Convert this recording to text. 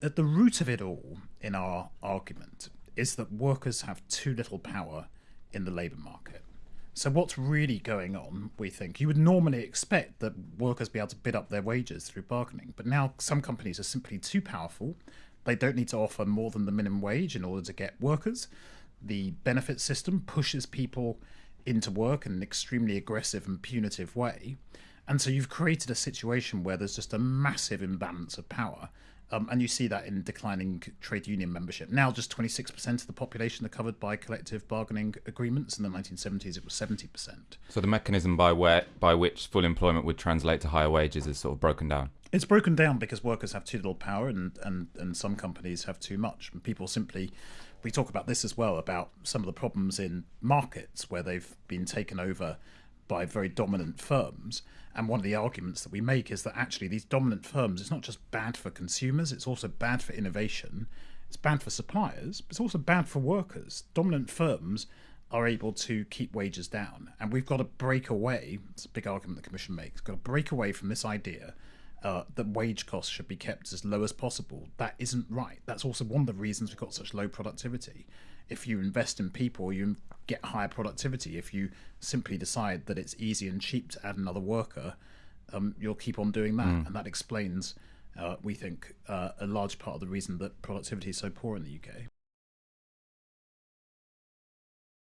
At the root of it all, in our argument, is that workers have too little power in the labour market. So, what's really going on, we think? You would normally expect that workers be able to bid up their wages through bargaining, but now some companies are simply too powerful. They don't need to offer more than the minimum wage in order to get workers. The benefit system pushes people into work in an extremely aggressive and punitive way. And so you've created a situation where there's just a massive imbalance of power. Um, and you see that in declining trade union membership. Now, just 26% of the population are covered by collective bargaining agreements. In the 1970s, it was 70%. So the mechanism by where by which full employment would translate to higher wages is sort of broken down. It's broken down because workers have too little power, and and and some companies have too much. And people simply, we talk about this as well about some of the problems in markets where they've been taken over by very dominant firms. And one of the arguments that we make is that actually these dominant firms, it's not just bad for consumers, it's also bad for innovation, it's bad for suppliers, but it's also bad for workers. Dominant firms are able to keep wages down. And we've got to break away, it's a big argument the Commission makes, got to break away from this idea uh, that wage costs should be kept as low as possible. That isn't right. That's also one of the reasons we've got such low productivity. If you invest in people, you get higher productivity. If you simply decide that it's easy and cheap to add another worker, um, you'll keep on doing that. Mm. And that explains, uh, we think, uh, a large part of the reason that productivity is so poor in the UK.